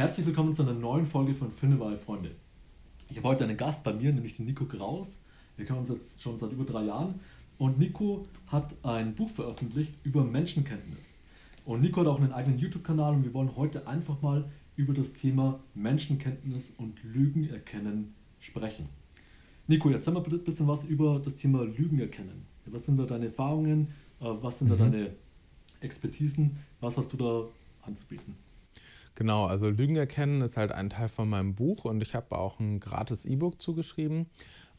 Herzlich willkommen zu einer neuen Folge von Finnewahl Freunde. Ich habe heute einen Gast bei mir, nämlich den Nico Graus. Wir kennen uns jetzt schon seit über drei Jahren. Und Nico hat ein Buch veröffentlicht über Menschenkenntnis. Und Nico hat auch einen eigenen YouTube-Kanal und wir wollen heute einfach mal über das Thema Menschenkenntnis und Lügen erkennen sprechen. Nico, erzähl mal ein bisschen was über das Thema Lügen erkennen. Was sind da deine Erfahrungen? Äh, was sind mhm. da deine Expertisen? Was hast du da anzubieten? Genau, also Lügen erkennen ist halt ein Teil von meinem Buch und ich habe auch ein gratis E-Book zugeschrieben.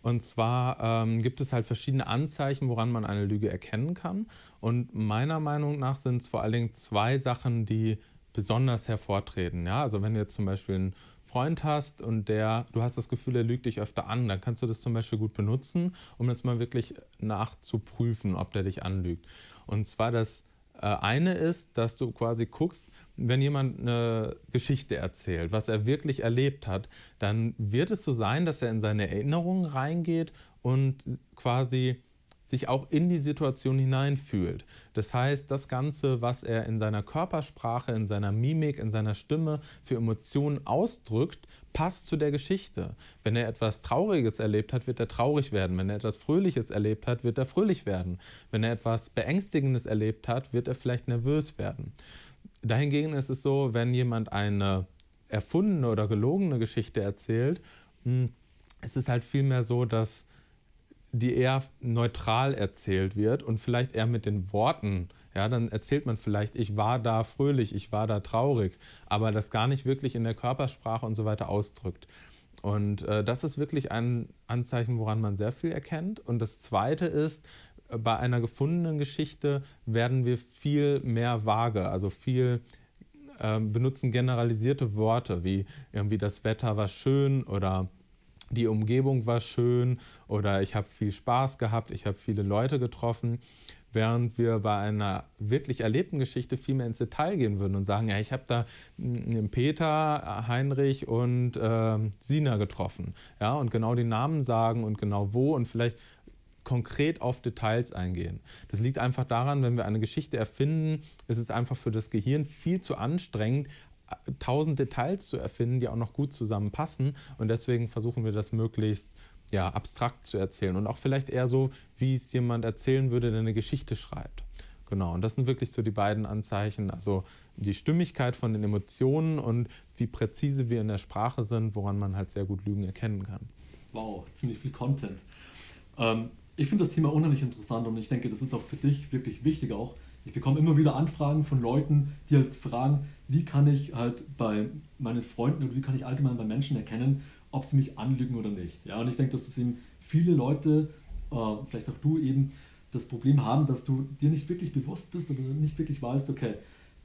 Und zwar ähm, gibt es halt verschiedene Anzeichen, woran man eine Lüge erkennen kann. Und meiner Meinung nach sind es vor allen Dingen zwei Sachen, die besonders hervortreten. Ja? Also wenn du jetzt zum Beispiel einen Freund hast und der, du hast das Gefühl, er lügt dich öfter an, dann kannst du das zum Beispiel gut benutzen, um jetzt mal wirklich nachzuprüfen, ob der dich anlügt. Und zwar das eine ist, dass du quasi guckst, wenn jemand eine Geschichte erzählt, was er wirklich erlebt hat, dann wird es so sein, dass er in seine Erinnerungen reingeht und quasi sich auch in die Situation hineinfühlt. Das heißt, das Ganze, was er in seiner Körpersprache, in seiner Mimik, in seiner Stimme für Emotionen ausdrückt, passt zu der Geschichte. Wenn er etwas Trauriges erlebt hat, wird er traurig werden. Wenn er etwas Fröhliches erlebt hat, wird er fröhlich werden. Wenn er etwas Beängstigendes erlebt hat, wird er vielleicht nervös werden. Dahingegen ist es so, wenn jemand eine erfundene oder gelogene Geschichte erzählt, hm, es ist halt vielmehr so, dass die eher neutral erzählt wird und vielleicht eher mit den Worten. Ja, dann erzählt man vielleicht, ich war da fröhlich, ich war da traurig, aber das gar nicht wirklich in der Körpersprache und so weiter ausdrückt. Und äh, das ist wirklich ein Anzeichen, woran man sehr viel erkennt. Und das Zweite ist, äh, bei einer gefundenen Geschichte werden wir viel mehr vage, also viel äh, benutzen generalisierte Worte, wie irgendwie das Wetter war schön oder die Umgebung war schön oder ich habe viel Spaß gehabt, ich habe viele Leute getroffen, während wir bei einer wirklich erlebten Geschichte viel mehr ins Detail gehen würden und sagen, ja, ich habe da Peter, Heinrich und äh, Sina getroffen. Ja, und genau die Namen sagen und genau wo und vielleicht konkret auf Details eingehen. Das liegt einfach daran, wenn wir eine Geschichte erfinden, ist es einfach für das Gehirn viel zu anstrengend, tausend Details zu erfinden, die auch noch gut zusammenpassen. Und deswegen versuchen wir das möglichst ja, abstrakt zu erzählen und auch vielleicht eher so, wie es jemand erzählen würde, der eine Geschichte schreibt. Genau, und das sind wirklich so die beiden Anzeichen, also die Stimmigkeit von den Emotionen und wie präzise wir in der Sprache sind, woran man halt sehr gut Lügen erkennen kann. Wow, ziemlich viel Content. Ähm, ich finde das Thema unheimlich interessant und ich denke, das ist auch für dich wirklich wichtig auch. Ich bekomme immer wieder Anfragen von Leuten, die halt fragen, wie kann ich halt bei meinen Freunden oder wie kann ich allgemein bei Menschen erkennen, ob sie mich anlügen oder nicht. Ja, und ich denke, dass das eben viele Leute, äh, vielleicht auch du eben, das Problem haben, dass du dir nicht wirklich bewusst bist oder nicht wirklich weißt, okay,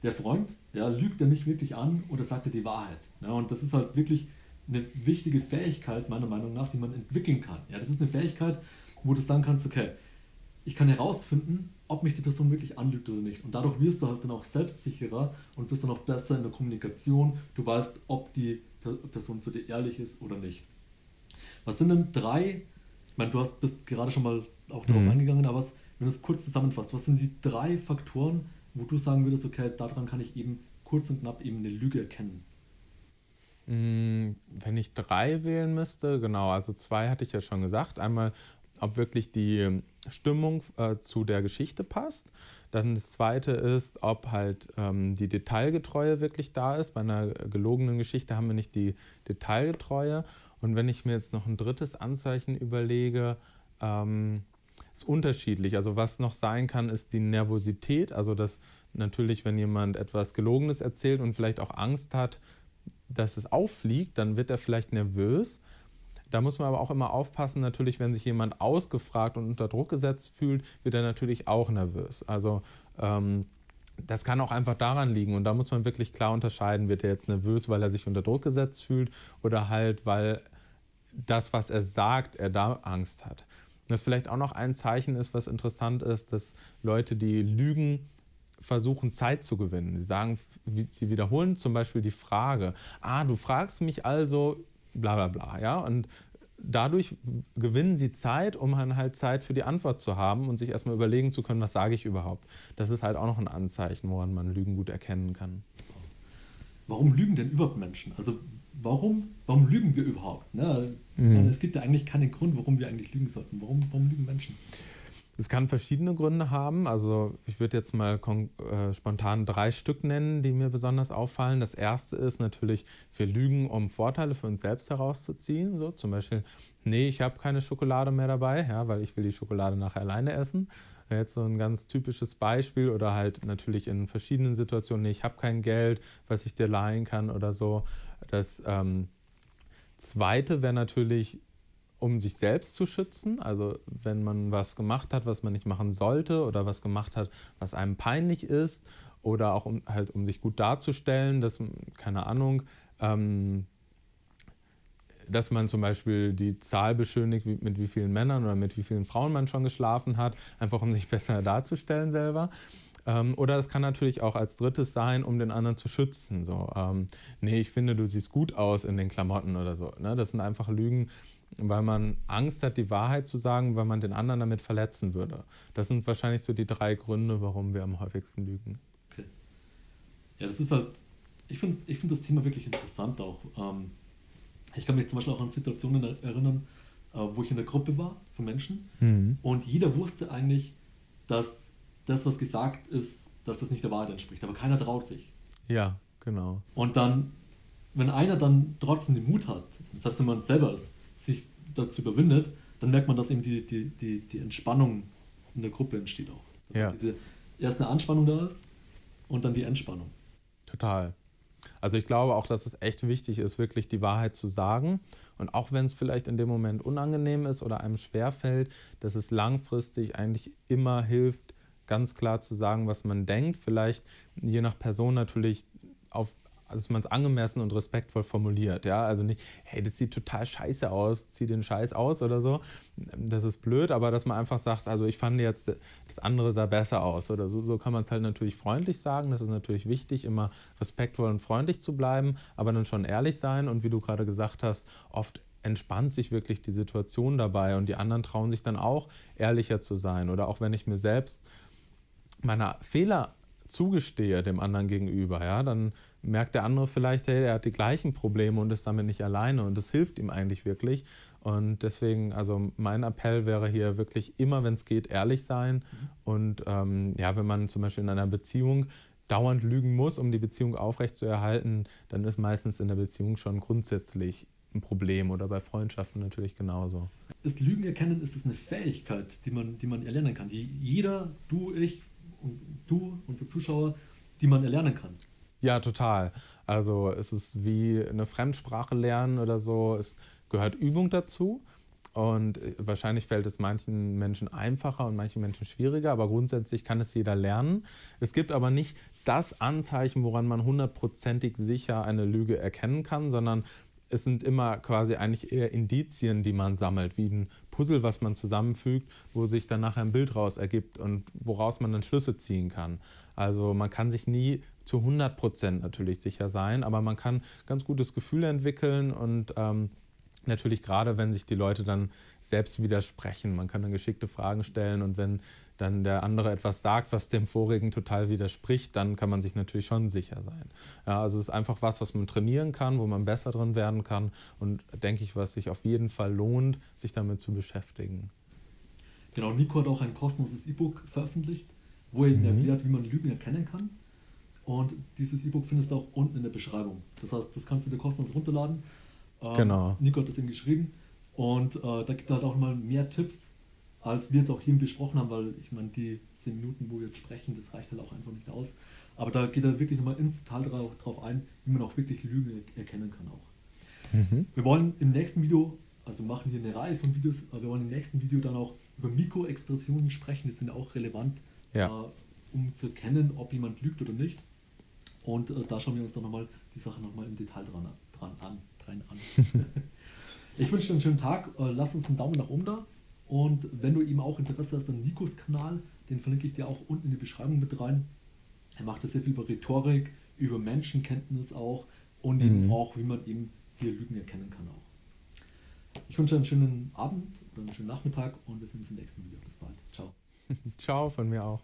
der Freund, ja, lügt er mich wirklich an oder sagt er die Wahrheit? Ja, und das ist halt wirklich eine wichtige Fähigkeit, meiner Meinung nach, die man entwickeln kann. Ja, das ist eine Fähigkeit, wo du sagen kannst, okay, ich kann herausfinden, ob mich die Person wirklich anlügt oder nicht. Und dadurch wirst du halt dann auch selbstsicherer und bist dann auch besser in der Kommunikation. Du weißt, ob die Person zu dir ehrlich ist oder nicht. Was sind denn drei, ich meine, du hast, bist gerade schon mal auch darauf mhm. eingegangen, aber was, wenn du es kurz zusammenfasst, was sind die drei Faktoren, wo du sagen würdest, okay, daran kann ich eben kurz und knapp eben eine Lüge erkennen? Mm, wenn ich drei wählen müsste, genau, also zwei hatte ich ja schon gesagt. Einmal ob wirklich die ähm, Stimmung äh, zu der Geschichte passt. Dann das zweite ist, ob halt ähm, die Detailgetreue wirklich da ist. Bei einer gelogenen Geschichte haben wir nicht die Detailgetreue. Und wenn ich mir jetzt noch ein drittes Anzeichen überlege, ähm, ist unterschiedlich. Also was noch sein kann, ist die Nervosität. Also dass natürlich, wenn jemand etwas Gelogenes erzählt und vielleicht auch Angst hat, dass es auffliegt, dann wird er vielleicht nervös. Da muss man aber auch immer aufpassen, natürlich, wenn sich jemand ausgefragt und unter Druck gesetzt fühlt, wird er natürlich auch nervös. Also ähm, das kann auch einfach daran liegen und da muss man wirklich klar unterscheiden, wird er jetzt nervös, weil er sich unter Druck gesetzt fühlt oder halt, weil das, was er sagt, er da Angst hat. Das vielleicht auch noch ein Zeichen ist, was interessant ist, dass Leute, die lügen, versuchen Zeit zu gewinnen. Sie sagen, sie wiederholen zum Beispiel die Frage, ah, du fragst mich also bla bla bla. Ja? Und dadurch gewinnen sie Zeit, um dann halt Zeit für die Antwort zu haben und sich erstmal überlegen zu können, was sage ich überhaupt. Das ist halt auch noch ein Anzeichen, woran man Lügen gut erkennen kann. warum lügen denn überhaupt Menschen? Also warum, warum lügen wir überhaupt? Ne? Mhm. Es gibt ja eigentlich keinen Grund, warum wir eigentlich lügen sollten. Warum, warum lügen Menschen? Es kann verschiedene Gründe haben. Also ich würde jetzt mal äh, spontan drei Stück nennen, die mir besonders auffallen. Das erste ist natürlich, wir lügen, um Vorteile für uns selbst herauszuziehen. So zum Beispiel, nee, ich habe keine Schokolade mehr dabei, ja, weil ich will die Schokolade nachher alleine essen. Jetzt so ein ganz typisches Beispiel oder halt natürlich in verschiedenen Situationen, nee, ich habe kein Geld, was ich dir leihen kann oder so. Das ähm, zweite wäre natürlich, um sich selbst zu schützen. Also wenn man was gemacht hat, was man nicht machen sollte oder was gemacht hat, was einem peinlich ist oder auch um, halt um sich gut darzustellen, dass, keine Ahnung, ähm, dass man zum Beispiel die Zahl beschönigt, wie, mit wie vielen Männern oder mit wie vielen Frauen man schon geschlafen hat, einfach um sich besser darzustellen selber. Ähm, oder es kann natürlich auch als drittes sein, um den anderen zu schützen. So, ähm, nee, ich finde, du siehst gut aus in den Klamotten oder so. Ne? Das sind einfach Lügen, weil man Angst hat, die Wahrheit zu sagen, weil man den anderen damit verletzen würde. Das sind wahrscheinlich so die drei Gründe, warum wir am häufigsten lügen. Okay. Ja, das ist halt, ich finde ich find das Thema wirklich interessant auch. Ähm, ich kann mich zum Beispiel auch an Situationen erinnern, äh, wo ich in der Gruppe war von Menschen mhm. und jeder wusste eigentlich, dass das, was gesagt ist, dass das nicht der Wahrheit entspricht, aber keiner traut sich. Ja, genau. Und dann, wenn einer dann trotzdem den Mut hat, selbst wenn man selber ist, sich dazu überwindet, dann merkt man, dass eben die, die, die, die Entspannung in der Gruppe entsteht auch. Dass ja. diese erst eine Anspannung da ist und dann die Entspannung. Total. Also ich glaube auch, dass es echt wichtig ist, wirklich die Wahrheit zu sagen. Und auch wenn es vielleicht in dem Moment unangenehm ist oder einem schwerfällt, dass es langfristig eigentlich immer hilft, ganz klar zu sagen, was man denkt. Vielleicht je nach Person natürlich auf also dass man es angemessen und respektvoll formuliert. Ja? Also nicht, hey, das sieht total scheiße aus, zieh den Scheiß aus oder so. Das ist blöd, aber dass man einfach sagt, also ich fand jetzt, das andere sah besser aus oder so. So kann man es halt natürlich freundlich sagen. Das ist natürlich wichtig, immer respektvoll und freundlich zu bleiben, aber dann schon ehrlich sein. Und wie du gerade gesagt hast, oft entspannt sich wirklich die Situation dabei und die anderen trauen sich dann auch ehrlicher zu sein. Oder auch wenn ich mir selbst meiner Fehler zugestehe dem anderen gegenüber, ja, dann merkt der andere vielleicht, hey, er hat die gleichen Probleme und ist damit nicht alleine und das hilft ihm eigentlich wirklich. Und deswegen, also mein Appell wäre hier wirklich immer, wenn es geht, ehrlich sein. Mhm. Und ähm, ja, wenn man zum Beispiel in einer Beziehung dauernd lügen muss, um die Beziehung aufrechtzuerhalten, dann ist meistens in der Beziehung schon grundsätzlich ein Problem oder bei Freundschaften natürlich genauso. Ist Lügen erkennen, ist es eine Fähigkeit, die man, die man erlernen kann, die jeder, du, ich und du, unsere Zuschauer, die man erlernen kann. Ja, total. Also es ist wie eine Fremdsprache lernen oder so. Es gehört Übung dazu. Und äh, wahrscheinlich fällt es manchen Menschen einfacher und manchen Menschen schwieriger, aber grundsätzlich kann es jeder lernen. Es gibt aber nicht das Anzeichen, woran man hundertprozentig sicher eine Lüge erkennen kann, sondern es sind immer quasi eigentlich eher Indizien, die man sammelt, wie ein Puzzle, was man zusammenfügt, wo sich dann nachher ein Bild raus ergibt und woraus man dann Schlüsse ziehen kann. Also man kann sich nie zu 100 Prozent natürlich sicher sein, aber man kann ganz gutes Gefühl entwickeln und ähm, natürlich gerade, wenn sich die Leute dann selbst widersprechen. Man kann dann geschickte Fragen stellen und wenn dann der andere etwas sagt, was dem vorigen total widerspricht, dann kann man sich natürlich schon sicher sein. Ja, also es ist einfach was, was man trainieren kann, wo man besser drin werden kann und denke ich, was sich auf jeden Fall lohnt, sich damit zu beschäftigen. Genau, Nico hat auch ein kostenloses E-Book veröffentlicht, wo er mhm. erklärt, wie man Lügen erkennen kann. Und dieses E-Book findest du auch unten in der Beschreibung. Das heißt, das kannst du dir kostenlos runterladen. Ähm, genau. Nico hat das eben geschrieben. Und äh, da gibt er halt auch mal mehr Tipps, als wir jetzt auch hier besprochen haben, weil ich meine, die 10 Minuten, wo wir jetzt sprechen, das reicht halt auch einfach nicht aus. Aber da geht er wirklich nochmal ins Detail drauf, ein, wie man auch wirklich Lügen erkennen kann auch. Mhm. Wir wollen im nächsten Video, also machen hier eine Reihe von Videos, aber wir wollen im nächsten Video dann auch über Mikroexpressionen sprechen, die sind auch relevant, ja. äh, um zu erkennen, ob jemand lügt oder nicht. Und äh, da schauen wir uns dann nochmal die Sache nochmal im Detail dran, dran an. Dran an. ich wünsche dir einen schönen Tag. Äh, lass uns einen Daumen nach oben da. Und wenn du eben auch Interesse hast an Nikos Kanal, den verlinke ich dir auch unten in die Beschreibung mit rein. Er macht da sehr viel über Rhetorik, über Menschenkenntnis auch und mhm. eben auch, wie man eben hier Lügen erkennen kann auch. Ich wünsche dir einen schönen Abend oder einen schönen Nachmittag und wir sehen uns im nächsten Video. Bis bald. Ciao. Ciao von mir auch.